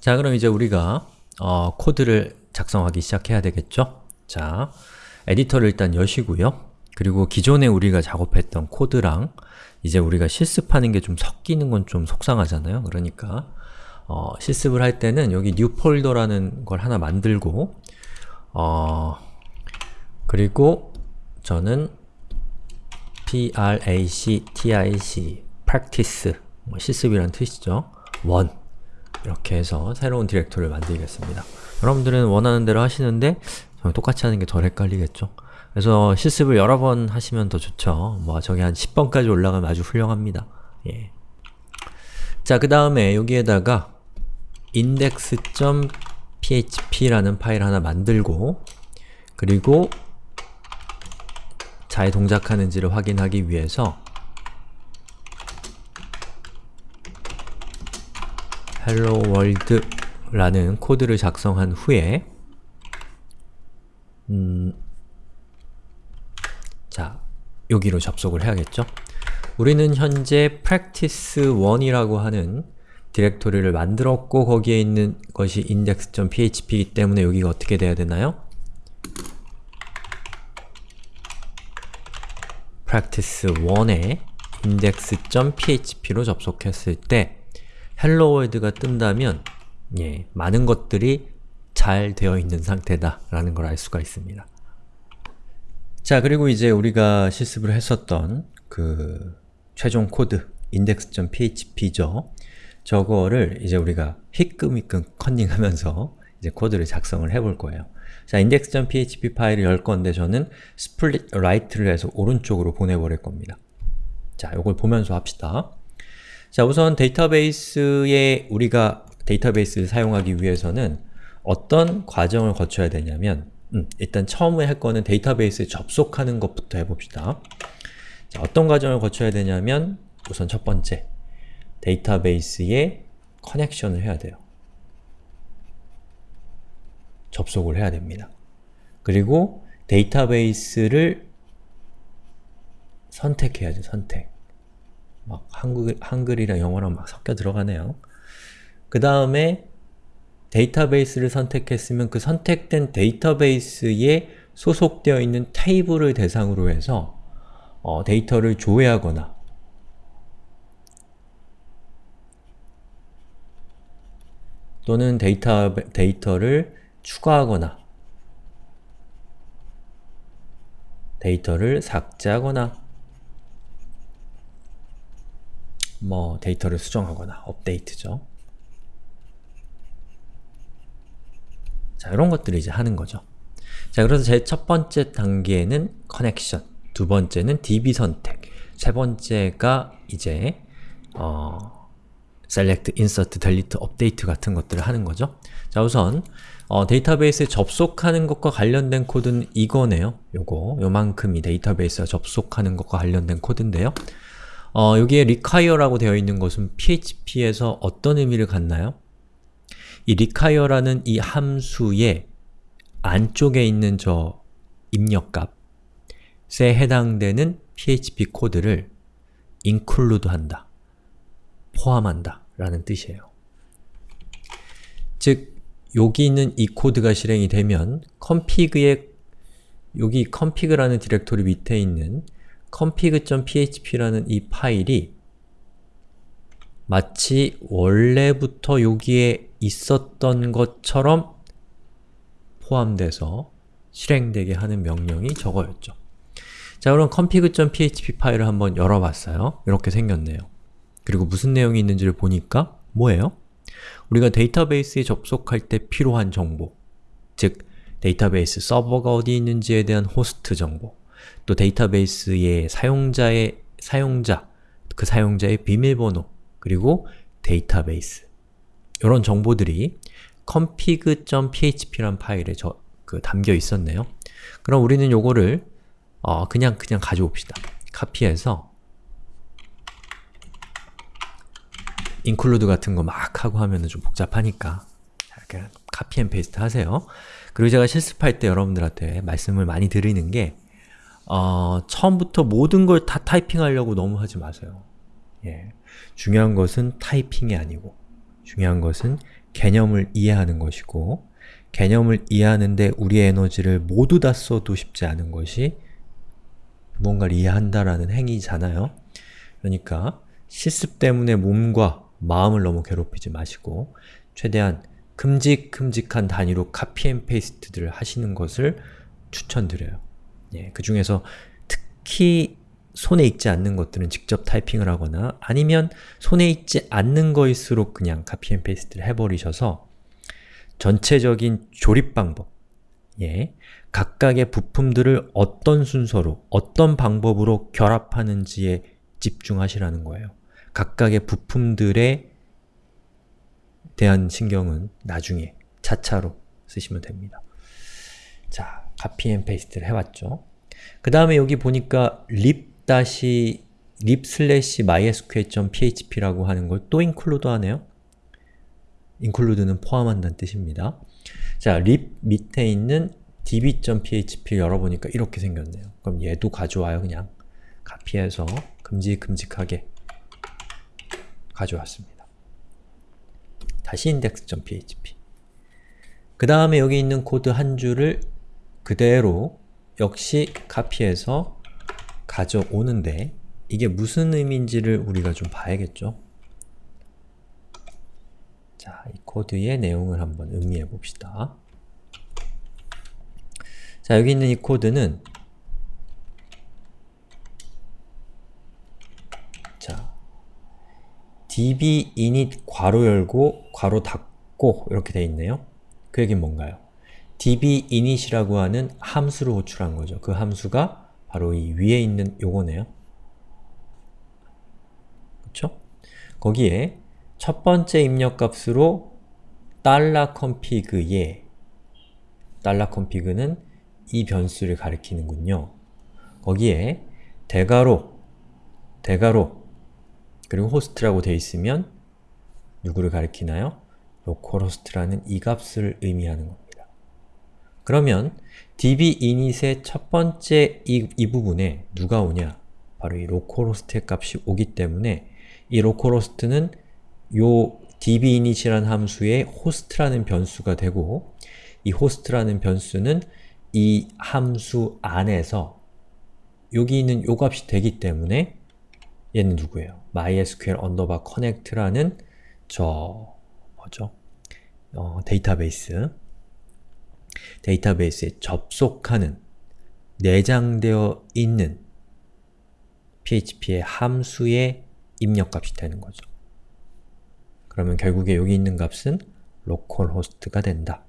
자 그럼 이제 우리가 어, 코드를 작성하기 시작해야 되겠죠? 자, 에디터를 일단 여시고요. 그리고 기존에 우리가 작업했던 코드랑 이제 우리가 실습하는 게 좀 섞이는 건 좀 속상하잖아요. 그러니까 어, 실습을 할 때는 여기 new 폴더라는 걸 하나 만들고 어, 그리고 저는 prac,tic, practice, 뭐 실습이라는 뜻이죠. 원 이렇게 해서 새로운 디렉토리를 만들겠습니다. 여러분들은 원하는 대로 하시는데 똑같이 하는 게 덜 헷갈리겠죠? 그래서 실습을 여러 번 하시면 더 좋죠. 뭐 저기 한 10번까지 올라가면 아주 훌륭합니다. 예. 자, 그 다음에 여기에다가 index.php라는 파일 하나 만들고 그리고 잘 동작하는지를 확인하기 위해서 hello world 라는 코드를 작성한 후에 음, 자, 여기로 접속을 해야겠죠? 우리는 현재 practice1이라고 하는 디렉토리를 만들었고 거기에 있는 것이 index.php이기 때문에 여기가 어떻게 돼야 되나요? practice1에 index.php로 접속했을 때 world가 뜬다면 예, 많은 것들이 잘 되어 있는 상태다 라는 걸 알 수가 있습니다. 자, 그리고 이제 우리가 실습을 했었던 그 최종 코드 index.php죠. 저거를 이제 우리가 힐끔힐끔 컨닝하면서 이제 코드를 작성을 해볼 거예요. 자, index.php 파일을 열 건데 저는 split right를 해서 오른쪽으로 보내버릴 겁니다. 자, 이걸 보면서 합시다. 자, 우선 데이터베이스에 우리가 데이터베이스를 사용하기 위해서는 어떤 과정을 거쳐야 되냐면 음, 일단 처음에 할 거는 데이터베이스에 접속하는 것부터 해봅시다. 자, 어떤 과정을 거쳐야 되냐면 우선 첫 번째 데이터베이스에 커넥션을 해야 돼요. 접속을 해야 됩니다. 그리고 데이터베이스를 선택해야죠, 선택. 막 한글, 한글이랑 영어랑 막 섞여 들어가네요. 그 다음에 데이터베이스를 선택했으면 그 선택된 데이터베이스에 소속되어 있는 테이블을 대상으로 해서 어, 데이터를 조회하거나 또는 데이터, 데이터를 추가하거나 데이터를 삭제하거나 뭐 데이터를 수정하거나 업데이트죠. 자, 이런 것들을 이제 하는 거죠. 자, 그래서 제 첫 번째 단계는 connection, 두 번째는 DB 선택, 세 번째가 이제 어, select, insert, delete, 같은 것들을 하는 거죠. 자, 우선 어, 데이터베이스에 접속하는 것과 관련된 코드는 이거네요. 요거, 요만큼이 데이터베이스와 접속하는 것과 관련된 코드인데요. 어, 여기에 require라고 되어 있는 것은 PHP에서 어떤 의미를 갖나요? 이 require라는 이 함수의 안쪽에 있는 저 입력값에 해당되는 PHP 코드를 include 한다, 포함한다 라는 뜻이에요. 즉, 여기 있는 이 코드가 실행이 되면 config의 여기 config라는 디렉토리 밑에 있는 config.php라는 이 파일이 마치 원래부터 여기에 있었던 것처럼 포함돼서 실행되게 하는 명령이 저거였죠. 자 그럼 config.php 파일을 한번 열어봤어요. 이렇게 생겼네요. 그리고 무슨 내용이 있는지를 보니까 뭐예요? 우리가 데이터베이스에 접속할 때 필요한 정보 즉 데이터베이스 서버가 어디 있는지에 대한 호스트 정보 또 데이터베이스의 사용자의 사용자, 그 사용자의 비밀번호 그리고 데이터베이스 이런 정보들이 config.php란 파일에 저, 그 담겨 있었네요. 그럼 우리는 요거를 어, 그냥 그냥 가져옵시다. 카피해서 include 같은 거 막 하고 하면 좀 복잡하니까 이렇게 copy and paste 하세요. 그리고 제가 실습할 때 여러분들한테 말씀을 많이 드리는 게 어, 처음부터 모든 걸 다 타이핑하려고 너무 하지 마세요. 예. 중요한 것은 타이핑이 아니고 중요한 것은 개념을 이해하는 것이고 개념을 이해하는데 우리의 에너지를 모두 다 써도 쉽지 않은 것이 무언가를 이해한다라는 행위잖아요. 그러니까 실습 때문에 몸과 마음을 너무 괴롭히지 마시고 최대한 큼직큼직한 단위로 copy and paste들을 하시는 것을 추천드려요. 예, 그 중에서 특히 손에 익지 않는 것들은 직접 타이핑을 하거나 아니면 손에 익지 않는 거일수록 그냥 copy and paste를 해버리셔서 전체적인 조립 방법, 예, 각각의 부품들을 어떤 순서로, 어떤 방법으로 결합하는지에 집중하시라는 거예요. 각각의 부품들에 대한 신경은 나중에 차차로 쓰시면 됩니다. 자, copy and paste를 해왔죠. 그 다음에 여기 보니까 lib 다시 lib 슬래시 mysql.php라고 하는 걸 또 include 하네요. include는 포함한다는 뜻입니다. 자, lib 밑에 있는 db.php를 열어보니까 이렇게 생겼네요. 그럼 얘도 가져와요, 그냥. 카피해서 큼직큼직하게 가져왔습니다. 다시 index.php 그 다음에 여기 있는 코드 한 줄을 그대로 역시 카피해서 가져오는데 이게 무슨 의미인지를 우리가 좀 봐야겠죠? 자, 이 코드의 내용을 한번 음미해 봅시다. 자, 여기 있는 이 코드는 자, db init 괄호 열고 괄호 닫고 이렇게 돼 있네요. 그 얘기는 뭔가요? Db init이라고 하는 함수를 호출한 거죠. 그 함수가 바로 이 위에 있는 요거네요. 그쵸? 거기에 첫 번째 입력값으로 $config에 $config는 이 변수를 가리키는군요. 거기에 대괄호, 대괄호, 그리고 호스트라고 되어 있으면 누구를 가리키나요? localhost라는 이 값을 의미하는 겁니다. 그러면 db init의 첫 번째 이, 이 부분에 누가 오냐? 바로 이 localhost의 값이 오기 때문에 이 localhost는 요 db init이라는 함수의 host라는 변수가 되고 이 host라는 변수는 이 함수 안에서 여기 있는 요 값이 되기 때문에 얘는 누구예요? mysql underbar connect라는 저 뭐죠? 어, 데이터베이스 데이터베이스에 접속하는 내장되어 있는 php의 함수의 입력값이 되는 거죠. 그러면 결국에 여기 있는 값은 localhost가 된다.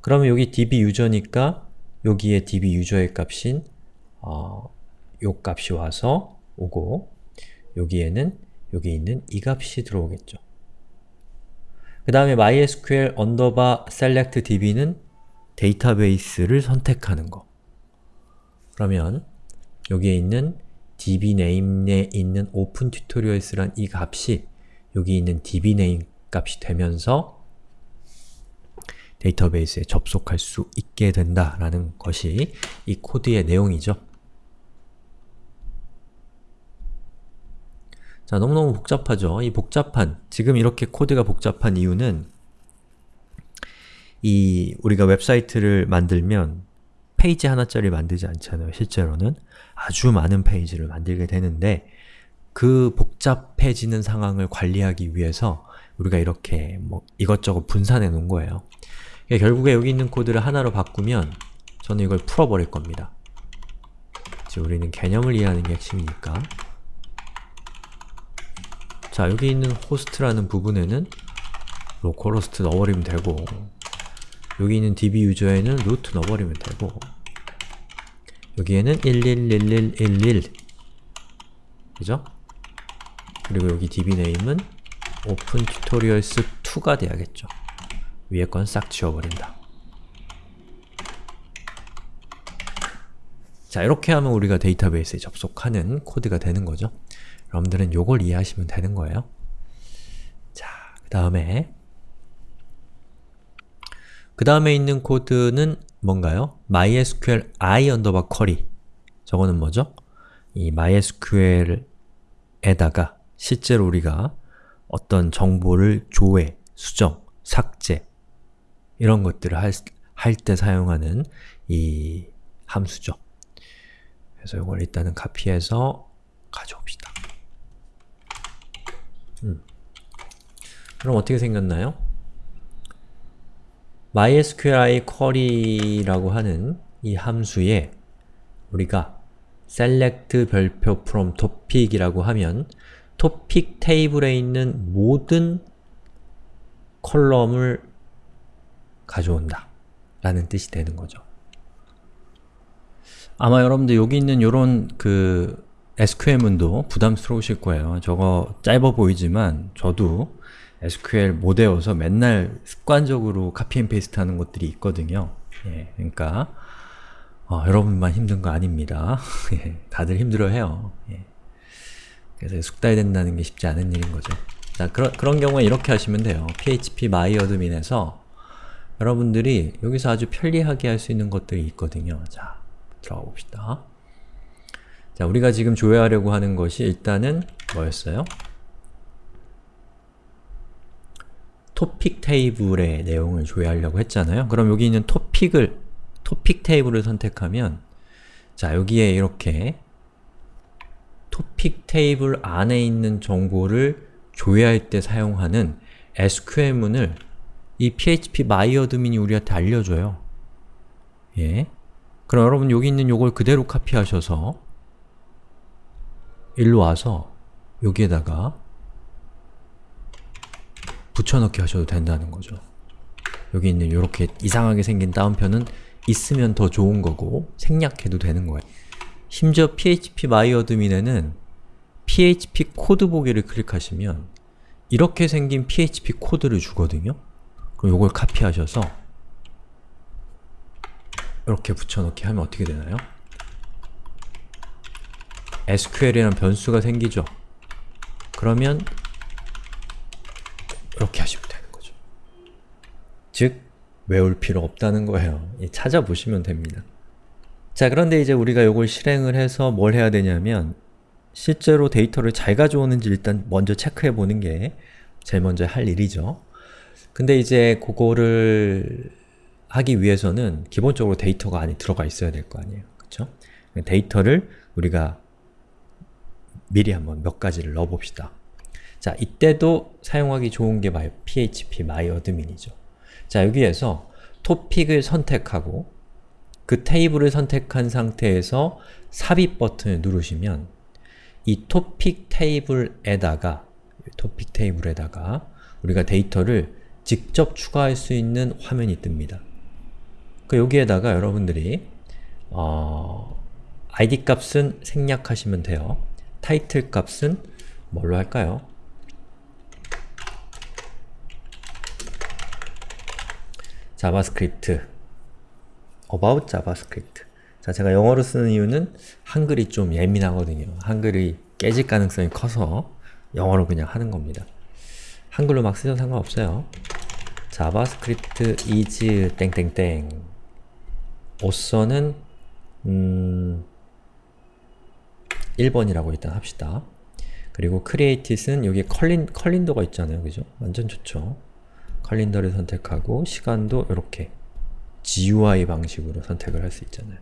그러면 여기 db 유저니까 여기에 db 유저의 값인 어, 요 값이 와서 오고 여기에는 여기 있는 이 값이 들어오겠죠. 그 다음에 mysql underbar select db는 데이터베이스를 선택하는 거. 그러면 여기에 있는 dbname에 있는 opentutorials란 이 값이 여기 있는 dbname 값이 되면서 데이터베이스에 접속할 수 있게 된다라는 것이 이 코드의 내용이죠. 자, 너무너무 복잡하죠? 이 복잡한, 지금 이렇게 코드가 복잡한 이유는 이 우리가 웹사이트를 만들면 페이지 하나짜리 만들지 않잖아요, 실제로는. 아주 많은 페이지를 만들게 되는데 그 복잡해지는 상황을 관리하기 위해서 우리가 이렇게 뭐 이것저것 분산해 놓은 거예요. 결국에 여기 있는 코드를 하나로 바꾸면 저는 이걸 풀어버릴 겁니다. 지금 우리는 개념을 이해하는 게 핵심이니까 자, 여기 있는 호스트라는 부분에는 localhost 넣어버리면 되고 여기 있는 db 유저에는 루트 넣어버리면 되고 여기에는 111111 그죠? 그리고 여기 db 네임은 open tutorials 2가 돼야겠죠. 위에 건 싹 지워버린다. 자, 이렇게 하면 우리가 데이터베이스에 접속하는 코드가 되는 거죠. 여러분들은 요걸 이해하시면 되는 거예요. 자, 그 다음에 그 다음에 있는 코드는 뭔가요? mysql i underbar query 저거는 뭐죠? 이 mysql에다가 실제로 우리가 어떤 정보를 조회, 수정, 삭제 이런 것들을 할 때 사용하는 이 함수죠. 그래서 이걸 일단은 카피해서 가져옵시다. 음. 그럼 어떻게 생겼나요? MySQLi query라고 하는 이 함수에 우리가 select 별표 from topic이라고 하면 topic 테이블에 있는 모든 컬럼을 가져온다 라는 뜻이 되는 거죠. 아마 여러분들 여기 있는 요런 그 SQL문도 부담스러우실 거예요. 저거 짧아 보이지만 저도 SQL 못 외워서 맨날 습관적으로 copy and paste 하는 것들이 있거든요. 예, 그러니까 어, 여러분만 힘든 거 아닙니다. 예, 다들 힘들어해요. 예. 그래서 숙달이 된다는 게 쉽지 않은 일인 거죠. 자, 그런, 그런 경우에 이렇게 하시면 돼요. phpMyAdmin에서 여러분들이 여기서 아주 편리하게 할 수 있는 것들이 있거든요. 자, 들어가 봅시다. 자, 우리가 지금 조회하려고 하는 것이 일단은 뭐였어요? 토픽 테이블의 내용을 조회하려고 했잖아요. 그럼 여기 있는 토픽을, 토픽 테이블을 선택하면 자, 여기에 이렇게 토픽 테이블 안에 있는 정보를 조회할 때 사용하는 SQL문을 이 PHP MyAdmin이 우리한테 알려줘요. 예. 그럼 여러분 여기 있는 요걸 그대로 카피하셔서 일로 와서 여기에다가 붙여넣기 하셔도 된다는 거죠. 여기 있는 이렇게 이상하게 생긴 따옴표는 있으면 더 좋은 거고 생략해도 되는 거예요. 심지어 phpMyAdmin에는 PHP 코드 보기를 클릭하시면 이렇게 생긴 PHP 코드를 주거든요? 그럼 이걸 카피하셔서 이렇게 붙여넣기 하면 어떻게 되나요? SQL이라는 변수가 생기죠? 그러면 이렇게 하시면 되는 거죠. 즉, 외울 필요 없다는 거예요. 찾아보시면 됩니다. 자, 그런데 이제 우리가 이걸 실행을 해서 뭘 해야 되냐면 실제로 데이터를 잘 가져오는지 일단 먼저 체크해 보는 게 제일 먼저 할 일이죠. 근데 이제 그거를 하기 위해서는 기본적으로 데이터가 안에 들어가 있어야 될 거 아니에요. 그쵸? 데이터를 우리가 미리 한번 몇 가지를 넣어봅시다. 자, 이때도 사용하기 좋은 게 PHP MyAdmin이죠. 자, 여기에서 토픽을 선택하고 그 테이블을 선택한 상태에서 삽입 버튼을 누르시면 이 토픽 테이블에다가 토픽 테이블에다가 우리가 데이터를 직접 추가할 수 있는 화면이 뜹니다. 그 여기에다가 여러분들이 어, id 값은 생략하시면 돼요. 타이틀 값은 뭘로 할까요? JavaScript about JavaScript 자, 제가 영어로 쓰는 이유는 한글이 좀 예민하거든요. 한글이 깨질 가능성이 커서 영어로 그냥 하는 겁니다. 한글로 막 쓰셔도 상관없어요. JavaScript is 땡땡땡 오서는 음 1번이라고 일단 합시다. 그리고 created은 여기 캘린, 캘린더가 있잖아요. 그죠? 완전 좋죠. 캘린더를 선택하고 시간도 이렇게 GUI 방식으로 선택을 할 수 있잖아요.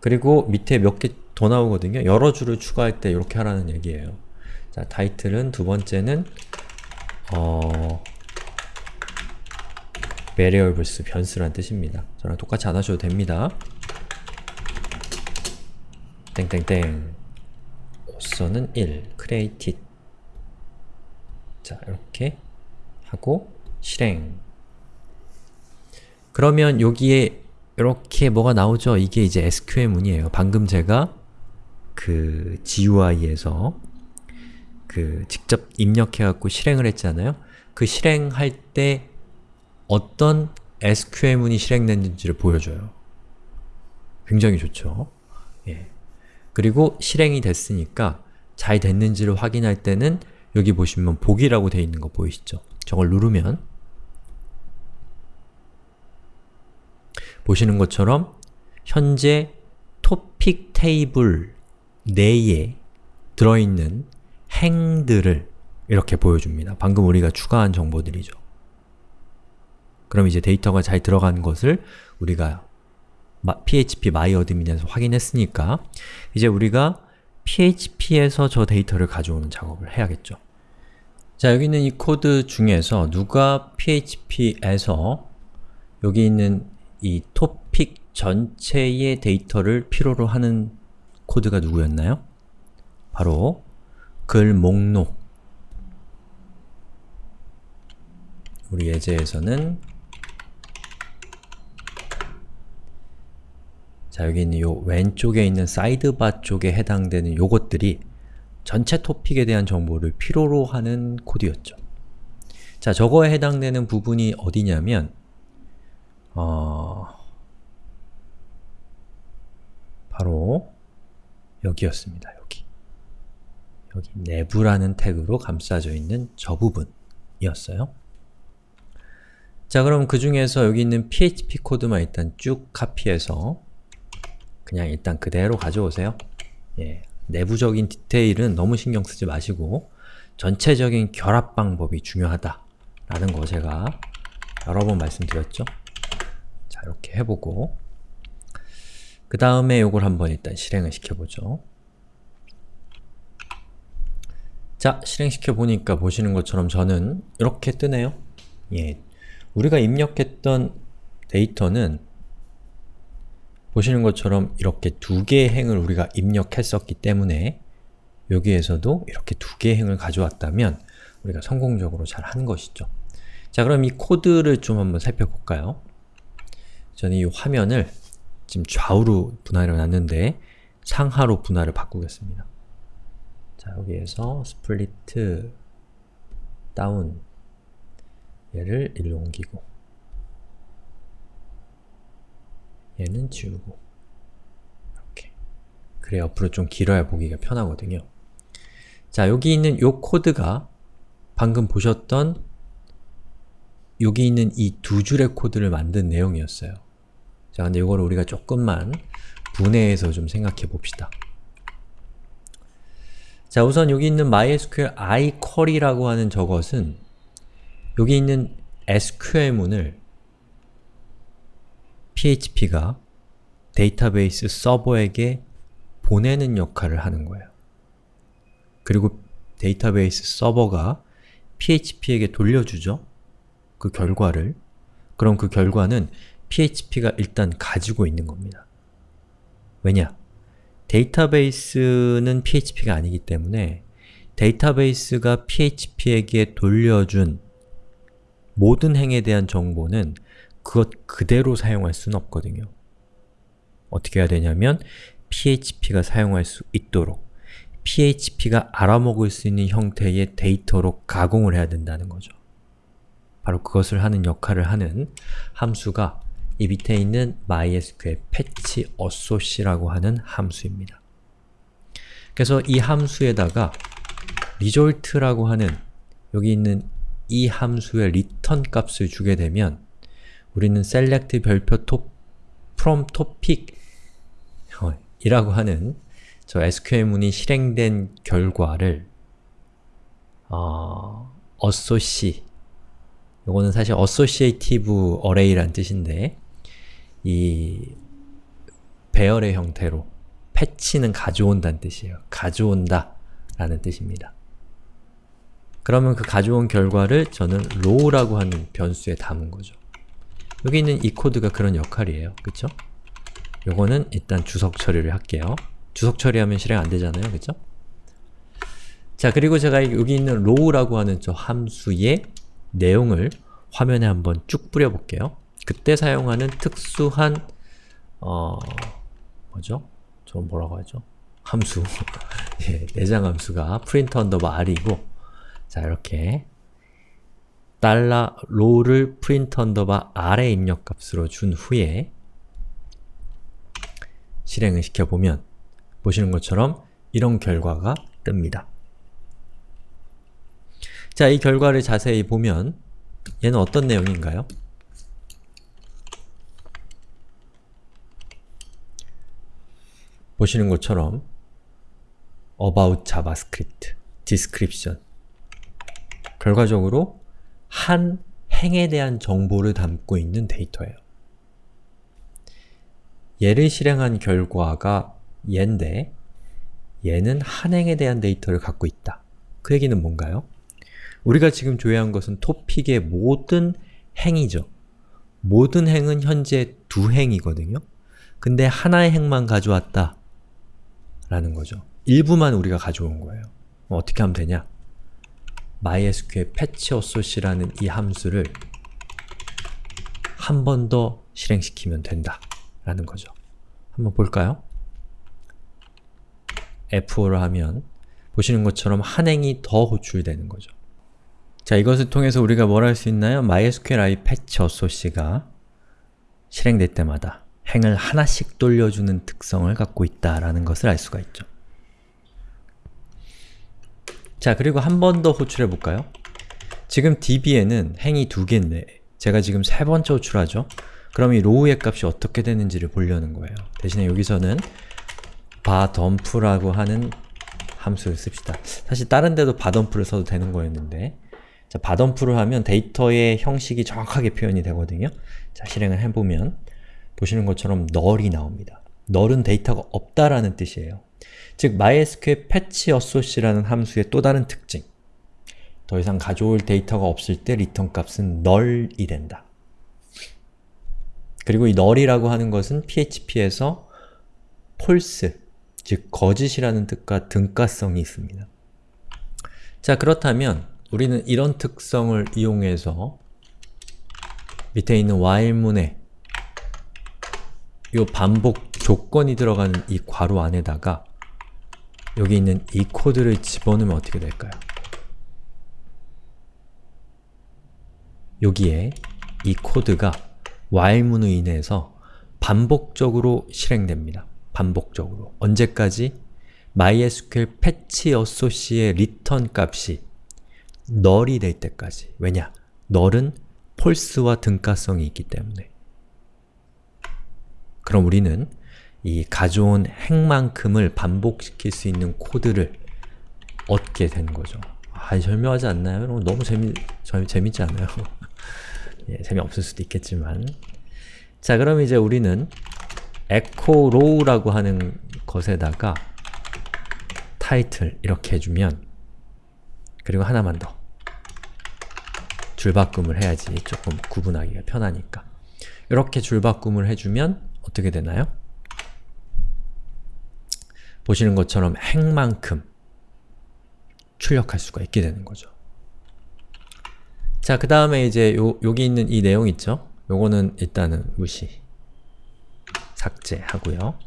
그리고 밑에 몇 개 더 나오거든요. 여러 줄을 추가할 때 이렇게 하라는 얘기예요. 자, 타이틀은 두 번째는 어... variables, 변수란 뜻입니다. 저랑 똑같이 안 하셔도 됩니다. 땡땡땡 오서는 1, created 자, 이렇게 하고 실행 그러면 여기에 이렇게 뭐가 나오죠? 이게 이제 SQL문이에요. 방금 제가 그 GUI에서 그 직접 입력해갖고 실행을 했잖아요. 그 실행할 때 어떤 SQL문이 실행됐는지를 보여줘요. 굉장히 좋죠. 예. 그리고 실행이 됐으니까 잘 됐는지를 확인할 때는 여기 보시면 보기라고 되어 있는 거 보이시죠? 저걸 누르면 보시는 것처럼 현재 토픽 테이블 내에 들어있는 행들을 이렇게 보여줍니다. 방금 우리가 추가한 정보들이죠. 그럼 이제 데이터가 잘 들어간 것을 우리가 phpMyAdmin에서 확인했으니까 이제 우리가 php에서 저 데이터를 가져오는 작업을 해야겠죠. 자, 여기 있는 이 코드 중에서 누가 php에서 여기 있는 이 토픽 전체의 데이터를 필요로 하는 코드가 누구였나요? 바로 글 목록 우리 예제에서는 자 여기 있는 요 왼쪽에 있는 사이드바 쪽에 해당되는 요것들이 전체 토픽에 대한 정보를 필요로 하는 코드였죠. 자, 저거에 해당되는 부분이 어디냐면 어... 바로 여기였습니다. 여기. 여기 내부라는 태그로 감싸져 있는 저 부분이었어요. 자, 그럼 그 중에서 여기 있는 php 코드만 일단 쭉 카피해서 그냥 일단 그대로 가져오세요. 예, 내부적인 디테일은 너무 신경 쓰지 마시고 전체적인 결합 방법이 중요하다 라는 거 제가 여러 번 말씀드렸죠? 자, 이렇게 해보고 그 다음에 이걸 한번 일단 실행을 시켜보죠. 자, 실행시켜보니까 보시는 것처럼 저는 이렇게 뜨네요. 예, 우리가 입력했던 데이터는 보시는 것처럼 이렇게 두 개의 행을 우리가 입력했었기 때문에 여기에서도 이렇게 두 개의 행을 가져왔다면 우리가 성공적으로 잘 한 것이죠. 자 그럼 이 코드를 좀 한번 살펴볼까요? 저는 이 화면을 지금 좌우로 분할해 놨는데 상하로 분할을 바꾸겠습니다. 자 여기에서 split down 얘를 일로 옮기고 얘는 지우고 이렇게 그래 옆으로 좀 길어야 보기가 편하거든요. 자, 여기 있는 요 코드가 방금 보셨던 여기 있는 이 두 줄의 코드를 만든 내용이었어요. 자, 근데 이걸 우리가 조금만 분해해서 좀 생각해 봅시다. 자, 우선 여기 있는 MySQL iQuery라고 하는 저것은 여기 있는 SQL문을 PHP가 데이터베이스 서버에게 보내는 역할을 하는 거예요. 그리고 데이터베이스 서버가 PHP에게 돌려주죠? 그 결과를. 그럼 그 결과는 PHP가 일단 가지고 있는 겁니다. 왜냐? 데이터베이스는 PHP가 아니기 때문에 데이터베이스가 PHP에게 돌려준 모든 행에 대한 정보는 그것 그대로 사용할 수는 없거든요. 어떻게 해야 되냐면 PHP가 사용할 수 있도록 PHP가 알아먹을 수 있는 형태의 데이터로 가공을 해야 된다는 거죠. 바로 그것을 하는 역할을 하는 함수가 이 밑에 있는 MySQL patch associate라고 하는 함수입니다. 그래서 이 함수에다가 result라고 하는 여기 있는 이 함수의 return 값을 주게 되면 우리는 select 별표 top, from topic 이라고 하는 저 SQL문이 실행된 결과를 어, associ 이거는 사실 associative array란 뜻인데 이 배열의 형태로 패치는 가져온다는 뜻이에요. 가져온다 라는 뜻입니다. 그러면 그 가져온 결과를 저는 row라고 하는 변수에 담은 거죠. 여기 있는 이 코드가 그런 역할이에요. 그쵸? 요거는 일단 주석 처리를 할게요. 주석 처리하면 실행 안 되잖아요. 그쵸? 자, 그리고 제가 여기 있는 row라고 하는 저 함수의 내용을 화면에 한번 쭉 뿌려볼게요. 그때 사용하는 특수한 어... 뭐죠? 저 뭐라고 하죠? 함수 예, 내장 함수가 print underbar r이고 자, 이렇게 달러 row를 print underbar r의 입력값으로 준 후에 실행을 시켜보면 보시는 것처럼 이런 결과가 뜹니다. 자, 이 결과를 자세히 보면 얘는 어떤 내용인가요? 보시는 것처럼 about javascript, description 결과적으로 한 행에 대한 정보를 담고 있는 데이터예요. 얘를 실행한 결과가 얘인데 얘는 한 행에 대한 데이터를 갖고 있다. 그 얘기는 뭔가요? 우리가 지금 조회한 것은 토픽의 모든 행이죠. 모든 행은 현재 두 행이거든요. 근데 하나의 행만 가져왔다 라는 거죠. 일부만 우리가 가져온 거예요. 그럼 어떻게 하면 되냐? MySQL patch associate라는 이 함수를 한 번 더 실행시키면 된다 라는 거죠. 한번 볼까요? F5를 하면 보시는 것처럼 한 행이 더 호출되는 거죠. 자, 이것을 통해서 우리가 뭘 할 수 있나요? MySQLi patch associate가 실행될 때마다 행을 하나씩 돌려주는 특성을 갖고 있다라는 것을 알 수가 있죠. 자, 그리고 한 번 더 호출해 볼까요? 지금 db에는 행이 두 개인데 제가 지금 세 번째 호출하죠? 그럼 이 로우의 값이 어떻게 되는지를 보려는 거예요. 대신에 여기서는 바덤프라고 하는 함수를 씁시다. 사실 다른 데도 var dump를 써도 되는 거였는데 자, var dump를 하면 데이터의 형식이 정확하게 표현이 되거든요. 자, 실행을 해보면 보시는 것처럼 null이 나옵니다. null은 데이터가 없다라는 뜻이에요. 즉, MySQL fetch associate라는 함수의 또 다른 특징 더 이상 가져올 데이터가 없을 때 리턴 값은 null이 된다. 그리고 이 null이라고 하는 것은 PHP에서 false, 즉 거짓이라는 뜻과 등가성이 있습니다. 자, 그렇다면 우리는 이런 특성을 이용해서 밑에 있는 while문에 이 반복 조건이 들어가는 이 괄호 안에다가 여기 있는 이 코드를 집어넣으면 어떻게 될까요? 여기에 이 코드가 while문으로 인해서 반복적으로 실행됩니다. 반복적으로. 언제까지? MySQL patch associate의 return 값이 null이 될 때까지. 왜냐? null은 false와 등가성이 있기 때문에. 그럼 우리는 이 가져온 행만큼을 반복시킬 수 있는 코드를 얻게 된 거죠. 아, 설명하지 않나요? 여러분 너무 재미, 재, 재밌지 않아요? 예, 재미없을 수도 있겠지만 자, 그럼 이제 우리는 echo row라고 하는 것에다가 타이틀 이렇게 해주면 그리고 하나만 더 줄바꿈을 해야지 조금 구분하기가 편하니까 이렇게 줄바꿈을 해주면 어떻게 되나요? 보시는 것처럼 행만큼 출력할 수가 있게 되는 거죠. 자, 그 다음에 이제 요, 여기 있는 이 내용 있죠? 요거는 일단은 무시 삭제하고요.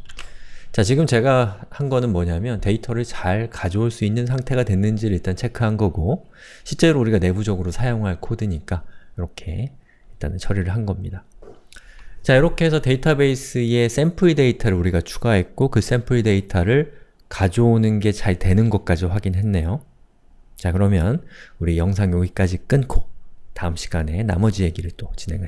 자, 지금 제가 한 거는 뭐냐면 데이터를 잘 가져올 수 있는 상태가 됐는지를 일단 체크한 거고 실제로 우리가 내부적으로 사용할 코드니까 이렇게 일단은 처리를 한 겁니다. 자, 이렇게 해서 데이터베이스에 샘플 데이터를 우리가 추가했고 그 샘플 데이터를 가져오는 게 잘 되는 것까지 확인했네요. 자, 그러면 우리 영상 여기까지 끊고 다음 시간에 나머지 얘기를 또 진행을